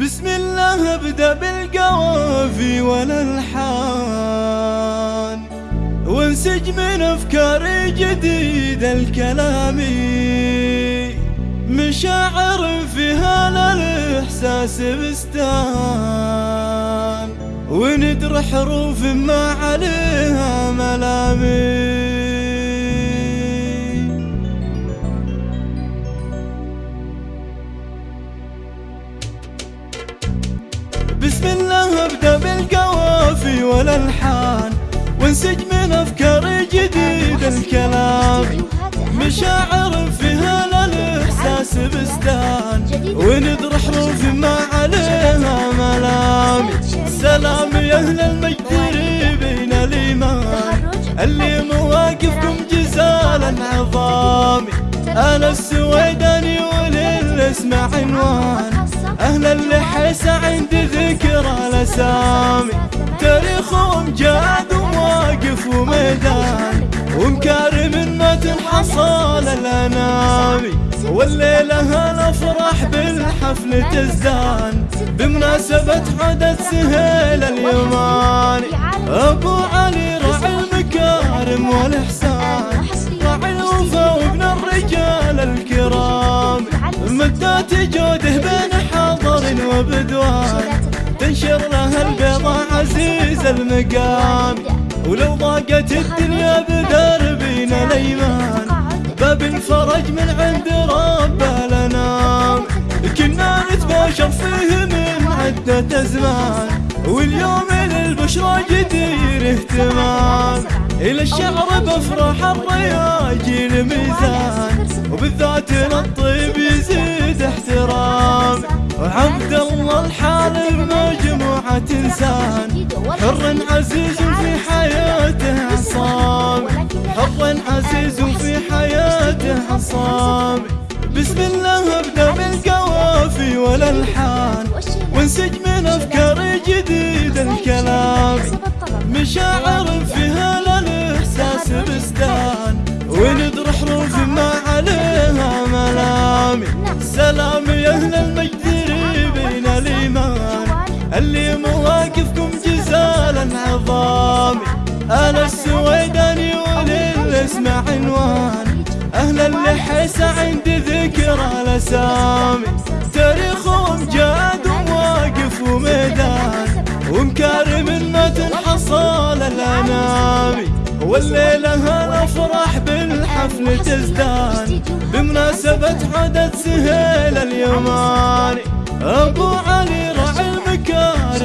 بسم الله ابدأ بالقوافي والألحان. وانسج من افكاري جديدة الكلامي مشاعر فيها للاحساس بستان. وندر حروف ما عليها بسم الله أبدأ بالقوافي والألحان وانسج من أفكار جديده الكلام. مشاعر فيها للاحساس بستان وندر حروف ما عليها ملامي سلام يا أهل المجد ريبين الإيمان اللي مواقفكم جزالا عظامي أنا السويداني وللإسم عنوان. اللحيس عندي ذكرى الأسامي. تاريخهم جاد وواقف وميدان. ومكارم ما تنحصل الانامي والليلة الافراح بالحفل تزدان. بمناسبة حدث سهيل اليماني أبو علي راعي المكارم والإحسان. راعي الوفا وابن الرجال الكرام. مدات جوده بين حضر وبدوان تنشر له البيضة عزيز المقام. ولو ضاقت الدنيا بدربنا الأيمان باب الفرج من عند رب الأنام. كنا نتباشر فيه من عدة أزمان واليوم للبشرى جدير اهتمام. إلى الشعر بفرح الرياجيل ميزان وبالذات للطيب وعبد الله الحالب مجموعة إنسان حر عزيز في حياته عصام. حر عزيز في حياته عصام. بسم الله ابدأ بالقوافي والألحان وانسج من أفكار جديده الكلام. مشاعر فيها للإحساس بستان وندر حروف ما عليها ملامي سلام يا أهل المجد الايمان اللي مواقفكم جزالا عظامي أنا السويداني وللاسم عنوان. أهل اللحيس عندي ذكرى الاسامي تاريخهم جاد وواقف وميدان. ومكارم ما تنحصل الانامي والليلة الافراح بالحفل تزدان. بمناسبة حدث سهيل اليماني أبو علي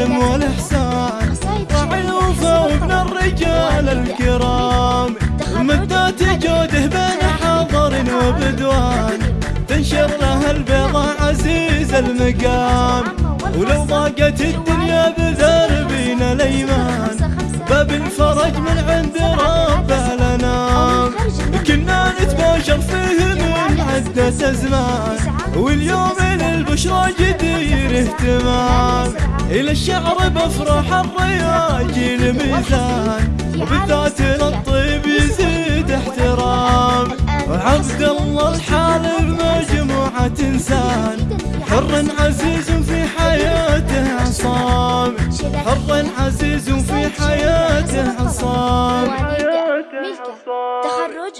راعي المكارم والاحسان راعي الوفا وابن الرجال الكرام. مدات جوده بين حضر وبدوان. تنشر له البيضة عزيز المقام. ولو ضاقت الدنيا بذربنا الأيمان. باب الفرج من عند رب الأنام. كنا نتباشر فيه من عدة أزمان. واليوم للبشرى جدير اهتمام إلى الشعر بفرح الرياجيل ميزان وبالذات للطيب يزيد احترام. وعبد الله الحالب مجموعة إنسان حر عزيز في حياته عصام. حر عزيز في حياته عصام.